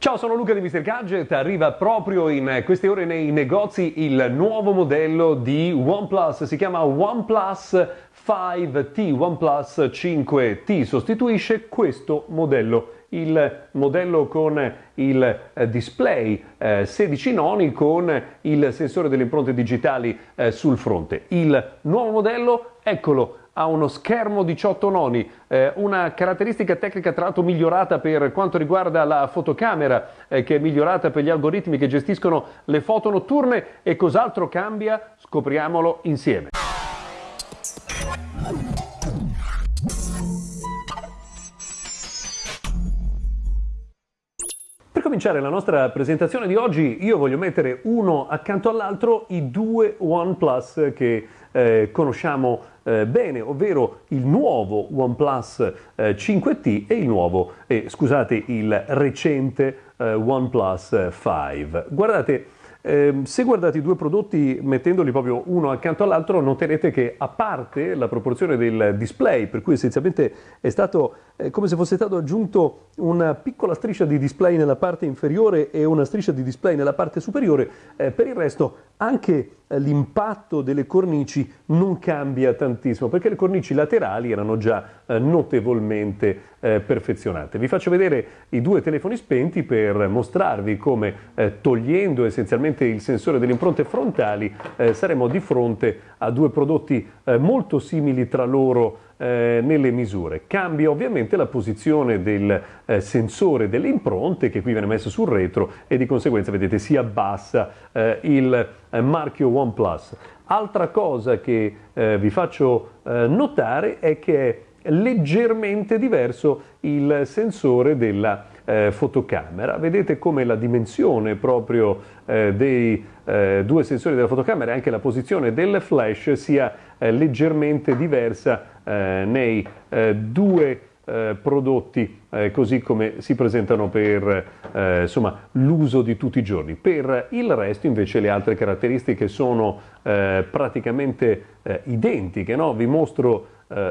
Ciao, sono Luca di Mr. Gadget. Arriva proprio in queste ore nei negozi il nuovo modello di OnePlus. Si chiama OnePlus 5T. OnePlus 5T sostituisce questo modello il modello con il eh, display eh, 16 noni con il sensore delle impronte digitali eh, sul fronte. Il nuovo modello, eccolo, ha uno schermo 18 noni, eh, una caratteristica tecnica tra l'altro migliorata per quanto riguarda la fotocamera, eh, che è migliorata per gli algoritmi che gestiscono le foto notturne e cos'altro cambia? Scopriamolo insieme. Per cominciare la nostra presentazione di oggi io voglio mettere uno accanto all'altro i due OnePlus che eh, conosciamo eh, bene, ovvero il nuovo OnePlus eh, 5T e il nuovo, eh, scusate, il recente eh, OnePlus 5. Guardate, eh, se guardate i due prodotti mettendoli proprio uno accanto all'altro noterete che a parte la proporzione del display, per cui essenzialmente è stato eh, come se fosse stato aggiunto una piccola striscia di display nella parte inferiore e una striscia di display nella parte superiore, eh, per il resto anche eh, l'impatto delle cornici non cambia tantissimo perché le cornici laterali erano già notevolmente eh, perfezionate. Vi faccio vedere i due telefoni spenti per mostrarvi come eh, togliendo essenzialmente il sensore delle impronte frontali eh, saremo di fronte a due prodotti eh, molto simili tra loro eh, nelle misure. Cambia ovviamente la posizione del eh, sensore delle impronte che qui viene messo sul retro e di conseguenza vedete si abbassa eh, il eh, marchio OnePlus. Altra cosa che eh, vi faccio eh, notare è che leggermente diverso il sensore della eh, fotocamera. Vedete come la dimensione proprio eh, dei eh, due sensori della fotocamera e anche la posizione del flash sia leggermente diversa eh, nei eh, due eh, prodotti eh, così come si presentano per eh, l'uso di tutti i giorni. Per il resto invece le altre caratteristiche sono eh, praticamente identiche. No? Vi mostro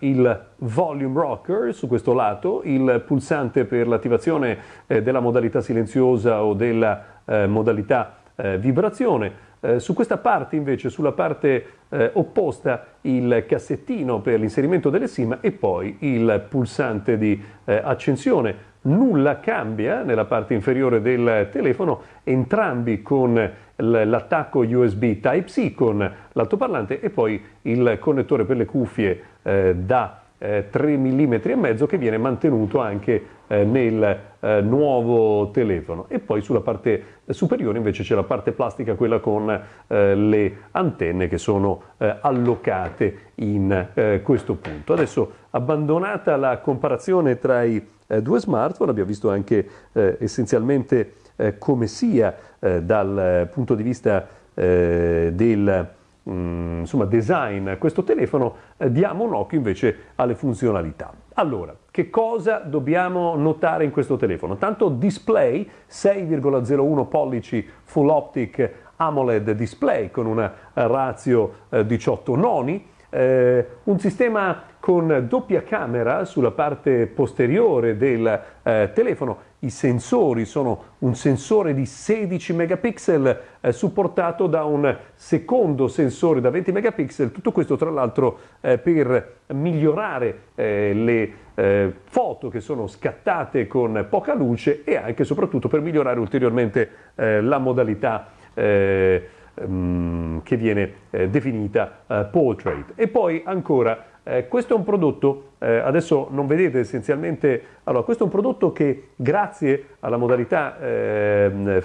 il volume rocker su questo lato, il pulsante per l'attivazione della modalità silenziosa o della modalità vibrazione, eh, su questa parte invece, sulla parte eh, opposta, il cassettino per l'inserimento delle SIM e poi il pulsante di eh, accensione. Nulla cambia nella parte inferiore del telefono, entrambi con l'attacco USB Type-C con l'altoparlante e poi il connettore per le cuffie eh, da eh, 3 mm e mezzo che viene mantenuto anche eh, nel eh, nuovo telefono. E poi sulla parte superiore invece c'è la parte plastica quella con eh, le antenne che sono eh, allocate in eh, questo punto. Adesso abbandonata la comparazione tra i due smartphone abbiamo visto anche essenzialmente come sia dal punto di vista del Mm, insomma, design questo telefono, eh, diamo un occhio invece alle funzionalità. Allora, che cosa dobbiamo notare in questo telefono? Tanto display 6,01 pollici full optic AMOLED display con una ratio eh, 18 noni, eh, un sistema con doppia camera sulla parte posteriore del eh, telefono. I sensori sono un sensore di 16 megapixel eh, supportato da un secondo sensore da 20 megapixel, tutto questo tra l'altro eh, per migliorare eh, le eh, foto che sono scattate con poca luce e anche soprattutto per migliorare ulteriormente eh, la modalità ehm, che viene definita portrait. E poi ancora eh, questo è un prodotto, eh, adesso non vedete essenzialmente, allora questo è un prodotto che grazie alla modalità eh,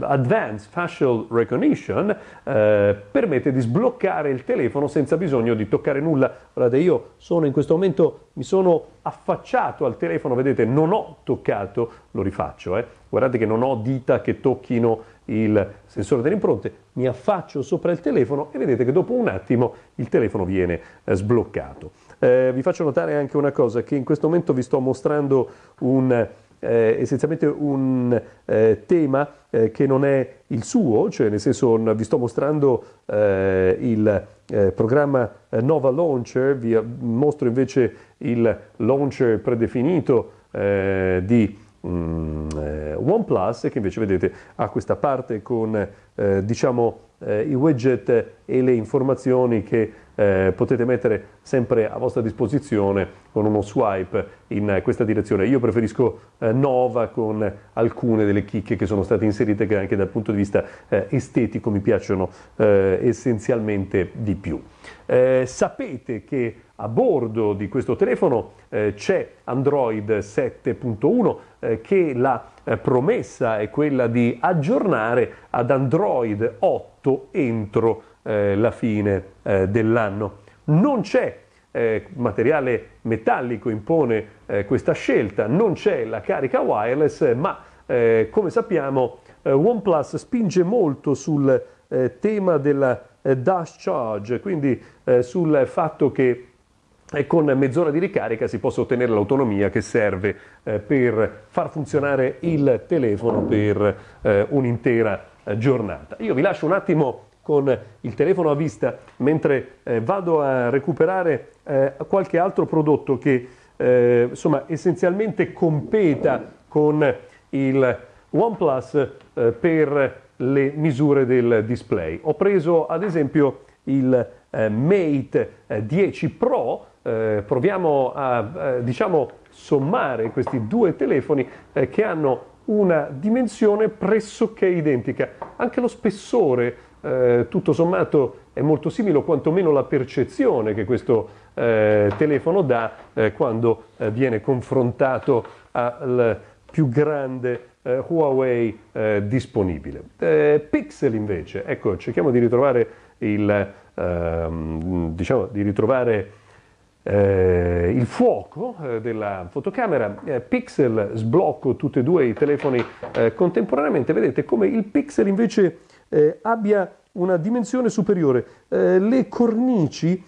Advanced Facial Recognition eh, permette di sbloccare il telefono senza bisogno di toccare nulla. Guardate, io sono in questo momento, mi sono affacciato al telefono, vedete, non ho toccato, lo rifaccio, eh. guardate che non ho dita che tocchino il sensore delle impronte, mi affaccio sopra il telefono e vedete che dopo un attimo il telefono viene eh, sbloccato. Eh, vi faccio notare anche una cosa, che in questo momento vi sto mostrando un, eh, essenzialmente un eh, tema eh, che non è il suo, cioè nel senso vi sto mostrando eh, il programma Nova Launcher, vi mostro invece il launcher predefinito di mm, eh, OnePlus che invece vedete ha questa parte con eh, diciamo eh, i widget e le informazioni che eh, potete mettere sempre a vostra disposizione con uno swipe in questa direzione. Io preferisco eh, Nova con alcune delle chicche che sono state inserite che anche dal punto di vista eh, estetico mi piacciono eh, essenzialmente di più. Eh, sapete che a bordo di questo telefono eh, c'è Android 7.1 eh, che la promessa è quella di aggiornare ad Android 8 entro eh, la fine eh, dell'anno. Non c'è eh, materiale metallico impone eh, questa scelta, non c'è la carica wireless, ma eh, come sappiamo eh, OnePlus spinge molto sul tema della dash charge, quindi sul fatto che e con mezz'ora di ricarica si possa ottenere l'autonomia che serve eh, per far funzionare il telefono per eh, un'intera giornata. Io vi lascio un attimo con il telefono a vista mentre eh, vado a recuperare eh, qualche altro prodotto che eh, insomma essenzialmente competa con il OnePlus per le misure del display. Ho preso ad esempio il Mate 10 Pro eh, proviamo a eh, diciamo, sommare questi due telefoni eh, che hanno una dimensione pressoché identica. Anche lo spessore, eh, tutto sommato, è molto simile, o quantomeno la percezione che questo eh, telefono dà eh, quando viene confrontato al più grande Huawei disponibile. Pixel invece, ecco, cerchiamo di ritrovare il, ehm, diciamo, di ritrovare eh, il fuoco eh, della fotocamera, eh, Pixel sblocco tutti e due i telefoni eh, contemporaneamente, vedete come il Pixel invece eh, abbia una dimensione superiore. Eh, le cornici,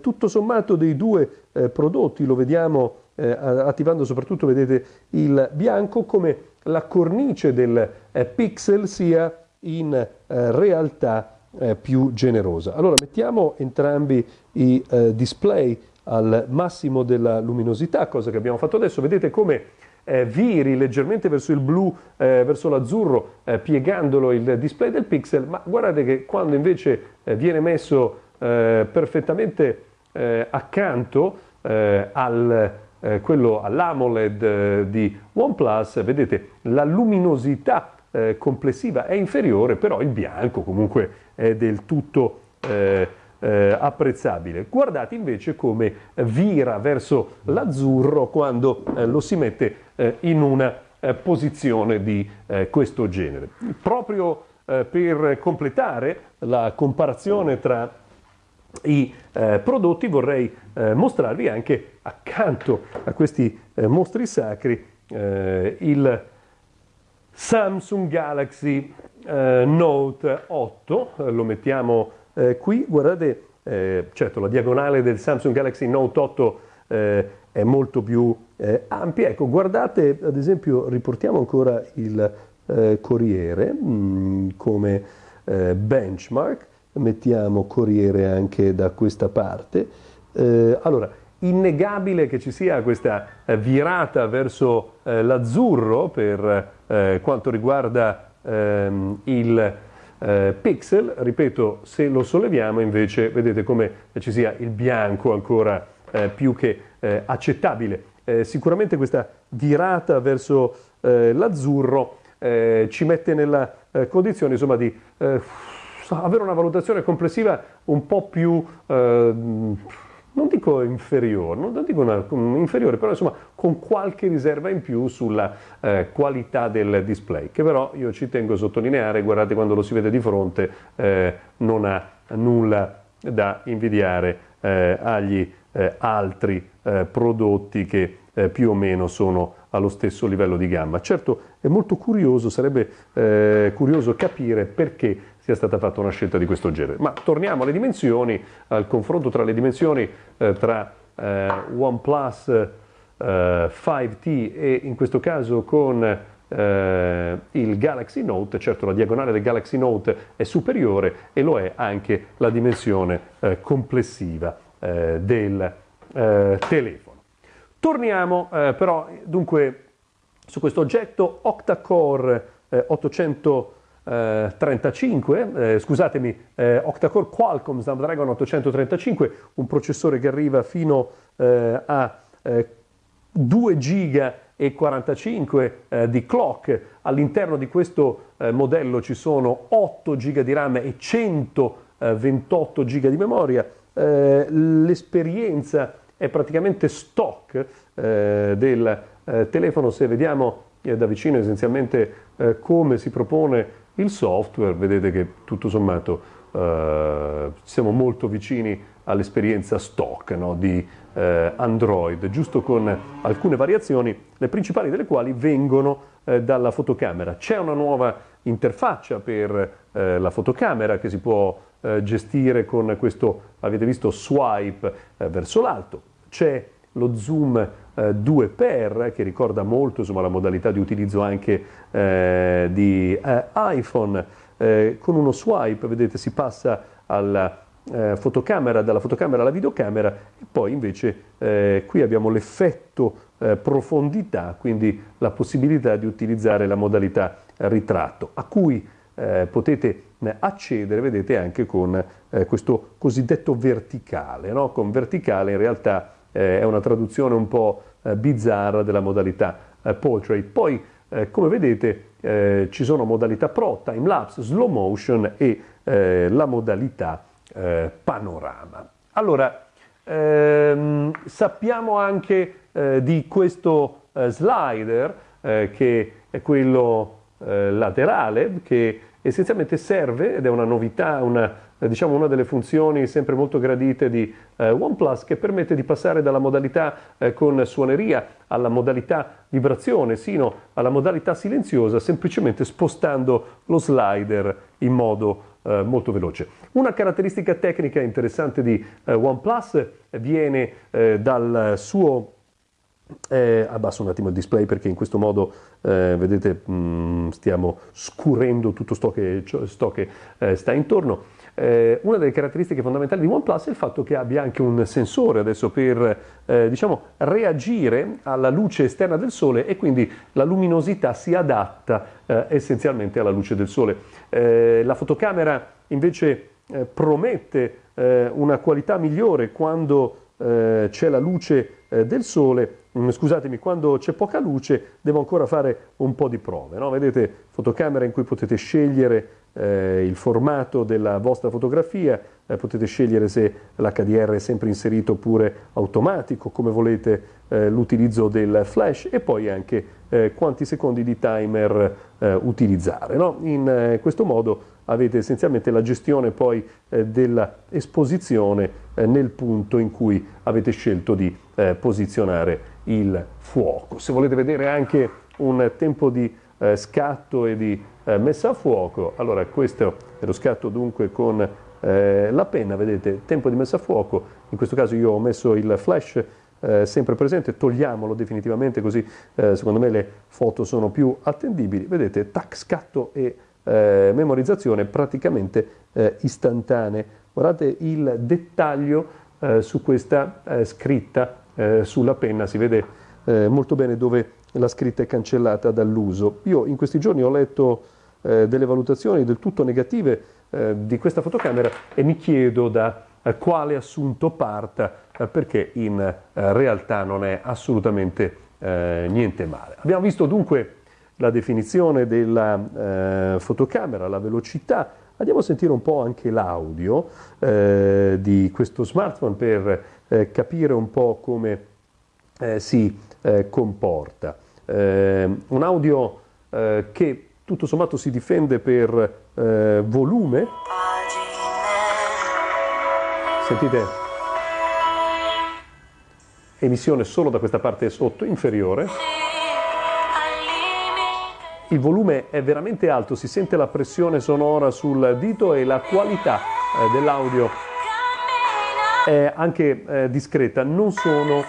tutto sommato dei due prodotti, lo vediamo attivando soprattutto, vedete, il bianco, come la cornice del Pixel sia in realtà più generosa. Allora mettiamo entrambi i display al massimo della luminosità, cosa che abbiamo fatto adesso. Vedete come eh, viri leggermente verso il blu, eh, verso l'azzurro, eh, piegandolo il display del pixel, ma guardate che quando invece eh, viene messo eh, perfettamente eh, accanto al, quello, all'AMOLED di OnePlus, vedete la luminosità complessiva è inferiore, però il bianco comunque è del tutto eh, apprezzabile. Guardate invece come vira verso l'azzurro quando eh, lo si mette eh, in una eh, posizione di eh, questo genere. Proprio eh, per completare la comparazione tra i prodotti vorrei mostrarvi anche accanto a questi mostri sacri il Samsung Galaxy Note 8, lo mettiamo eh, qui guardate, eh, certo la diagonale del Samsung Galaxy Note 8 eh, è molto più eh, ampia, ecco guardate ad esempio riportiamo ancora il eh, Corriere mh, mm, come eh, benchmark, mettiamo Corriere anche da questa parte, allora innegabile che ci sia questa virata verso l'azzurro per quanto riguarda ehm, il eh, pixel, ripeto, se lo solleviamo invece vedete come ci sia il bianco ancora eh, più che eh, accettabile. Eh, sicuramente questa virata verso eh, l'azzurro eh, ci mette nella condizione insomma, di avere una valutazione complessiva un po' più non dico inferiore, non dico una, inferiore, però insomma con qualche riserva in più sulla eh, qualità del display, che però io ci tengo a sottolineare, guardate quando lo si vede di fronte, eh, non ha nulla da invidiare eh, agli eh, altri eh, prodotti che eh, più o meno sono allo stesso livello di gamma. Certo è molto curioso, sarebbe curioso capire perché sia stata fatta una scelta di questo genere. Ma torniamo alle dimensioni, al confronto tra le dimensioni eh, tra eh, OnePlus eh, 5T e in questo caso con eh, il Galaxy Note, certo la diagonale del Galaxy Note è superiore e lo è anche la dimensione eh, complessiva eh, del telefono. Torniamo però dunque su questo oggetto octa-core eh, 835, eh, scusatemi, eh, octa-core Qualcomm Snapdragon 835, un processore che arriva fino eh, a 2 giga e 45 eh, di clock. All'interno di questo eh, modello ci sono 8 GB di RAM e 128 GB di memoria. Eh, l'esperienza è praticamente stock eh, del eh, telefono, se vediamo eh, da vicino essenzialmente come si propone il software, vedete che tutto sommato siamo molto vicini all'esperienza stock no, di eh, Android, giusto con alcune variazioni, le principali delle quali vengono eh, dalla fotocamera. C'è una nuova interfaccia per eh, la fotocamera che si può eh, gestire con questo, avete visto, swipe eh, verso l'alto. C'è lo zoom 2x eh, che ricorda molto insomma, la modalità di utilizzo anche di iPhone. con uno swipe, vedete, si passa alla eh, fotocamera, dalla fotocamera alla videocamera e poi invece eh, qui abbiamo l'effetto eh, profondità, quindi la possibilità di utilizzare la modalità ritratto, a cui eh, potete eh, accedere, vedete, anche con eh, questo cosiddetto verticale. No? Con verticale in realtà è una traduzione un po' bizzarra della modalità portrait. Poi, come vedete, ci sono modalità Pro, time lapse, slow motion e la modalità eh, panorama. Allora, ehm, sappiamo anche eh, di questo eh, slider eh, che è quello eh, laterale che essenzialmente serve ed è una novità, una, diciamo una delle funzioni sempre molto gradite di eh, OnePlus che permette di passare dalla modalità eh, con suoneria alla modalità vibrazione sino alla modalità silenziosa semplicemente spostando lo slider in modo eh, molto veloce. Una caratteristica tecnica interessante di eh, OnePlus viene eh, dal suo eh, abbasso un attimo il display perché in questo modo eh, vedete mh, mm, stiamo scurendo tutto sto che, sto che eh, sta intorno eh, una delle caratteristiche fondamentali di OnePlus è il fatto che abbia anche un sensore adesso per eh, diciamo, reagire alla luce esterna del sole e quindi la luminosità si adatta eh, essenzialmente alla luce del sole. Eh, la fotocamera invece eh, promette eh, una qualità migliore quando c'è la luce del sole scusatemi, quando c'è poca luce devo ancora fare un po' di prove. No? Vedete fotocamera in cui potete scegliere eh, il formato della vostra fotografia, eh, potete scegliere se l'HDR è sempre inserito oppure automatico, come volete eh, l'utilizzo del flash e poi anche eh, quanti secondi di timer eh, utilizzare. No? In eh, questo modo avete essenzialmente la gestione poi dell'esposizione nel punto in cui avete scelto di posizionare il fuoco. Se volete vedere anche un tempo di scatto e di eh, messa a fuoco. Allora questo è lo scatto dunque con eh, la penna, vedete, tempo di messa a fuoco, in questo caso io ho messo il flash eh, sempre presente, togliamolo definitivamente così eh, secondo me le foto sono più attendibili, vedete, tac, scatto e eh, memorizzazione praticamente eh, istantanee. Guardate il dettaglio su questa scritta sulla penna, si vede molto bene dove la scritta è cancellata dall'uso. Io in questi giorni ho letto eh, delle valutazioni del tutto negative eh, di questa fotocamera e mi chiedo da eh, quale assunto parta eh, perché in eh, realtà non è assolutamente niente male. Abbiamo visto dunque la definizione della fotocamera, la velocità, Andiamo a sentire un po' anche l'audio eh, di questo smartphone per eh, capire un po' come eh, si comporta. un audio che tutto sommato si difende per eh, volume. Sentite? Emissione solo da questa parte sotto, inferiore. Il volume è veramente alto, si sente la pressione sonora sul dito e la qualità eh, dell'audio è anche eh, discreta, non sono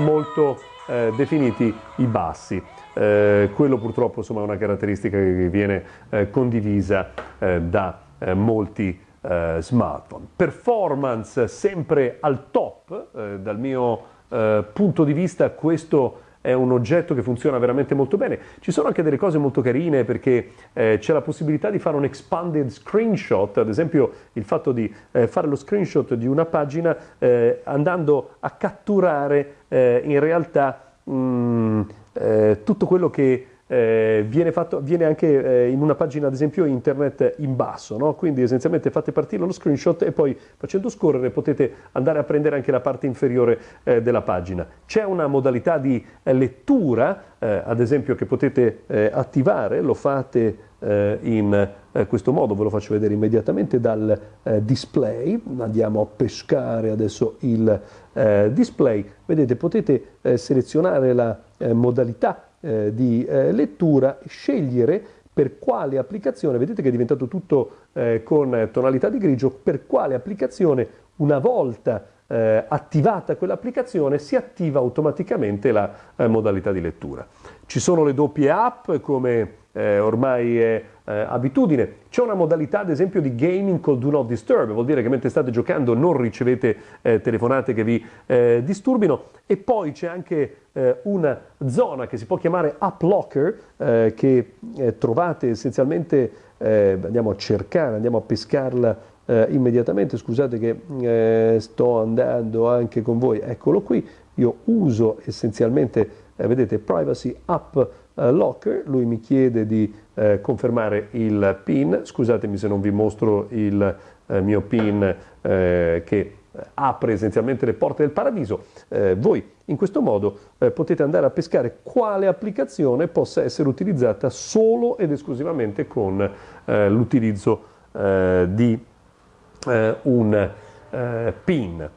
molto eh, definiti i bassi. Eh, quello purtroppo insomma, è una caratteristica che viene eh, condivisa eh, da eh, molti eh, smartphone. Performance sempre al top, dal mio punto di vista questo è un oggetto che funziona veramente molto bene. Ci sono anche delle cose molto carine perché eh, c'è la possibilità di fare un expanded screenshot, ad esempio il fatto di eh, fare lo screenshot di una pagina eh, andando a catturare eh, in realtà mh, mm, eh, tutto quello che eh, viene, fatto, viene, anche eh, in una pagina ad esempio internet in basso, no? quindi essenzialmente fate partire lo screenshot e poi facendo scorrere potete andare a prendere anche la parte inferiore eh, della pagina. C'è una modalità di eh, lettura eh, ad esempio che potete eh, attivare, lo fate in questo modo, ve lo faccio vedere immediatamente dal display, andiamo a pescare adesso il display, vedete potete selezionare la modalità eh, di eh, lettura, scegliere per quale applicazione, vedete che è diventato tutto eh, con tonalità di grigio, per quale applicazione una volta eh, attivata quell'applicazione si attiva automaticamente la eh, modalità di lettura. Ci sono le doppie app come eh, ormai è eh, abitudine. C'è una modalità ad esempio di gaming col do not disturb, vuol dire che mentre state giocando non ricevete eh, telefonate che vi eh, disturbino. E poi c'è anche eh, una zona che si può chiamare app locker eh, che trovate essenzialmente, andiamo a cercare, andiamo a pescarla immediatamente, scusate che sto andando anche con voi, eccolo qui, io uso essenzialmente, vedete, privacy app eh, locker, lui mi chiede di eh, confermare il PIN, scusatemi se non vi mostro il eh, mio PIN eh, che apre essenzialmente le porte del paradiso, eh, voi in questo modo eh, potete andare a pescare quale applicazione possa essere utilizzata solo ed esclusivamente con l'utilizzo di un PIN.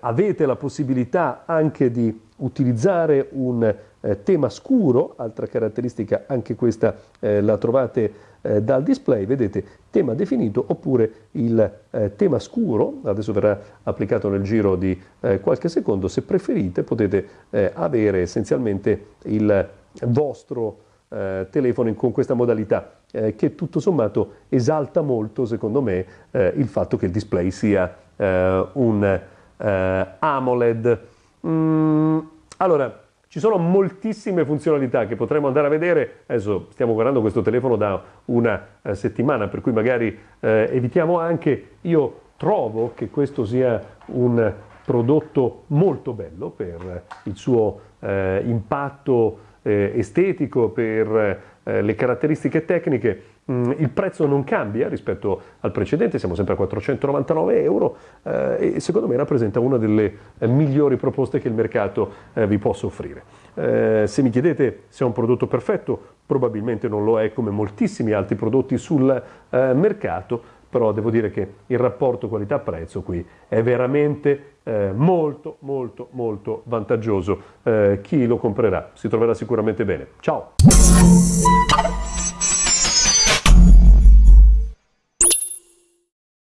avete la possibilità anche di utilizzare un eh, tema scuro, altra caratteristica anche questa eh, la trovate eh, dal display, vedete tema definito oppure il eh, tema scuro, adesso verrà applicato nel giro di eh, qualche secondo, se preferite potete avere essenzialmente il vostro telefono con questa modalità che tutto sommato esalta molto secondo me il fatto che il display sia un AMOLED. Mm, allora, ci sono moltissime funzionalità che potremmo andare a vedere, adesso stiamo guardando questo telefono da una eh, settimana, per cui magari eh, evitiamo anche, io trovo che questo sia un prodotto molto bello per il suo eh, impatto eh, estetico, per eh, le caratteristiche tecniche, mm, il prezzo non cambia rispetto al precedente, siamo sempre a 499 euro eh, e secondo me rappresenta una delle eh, migliori proposte che il mercato vi possa offrire. Se mi chiedete se è un prodotto perfetto, probabilmente non lo è come moltissimi altri prodotti sul mercato, però devo dire che il rapporto qualità-prezzo qui è veramente eh, molto molto molto vantaggioso. Eh, chi lo comprerà si troverà sicuramente bene. Ciao!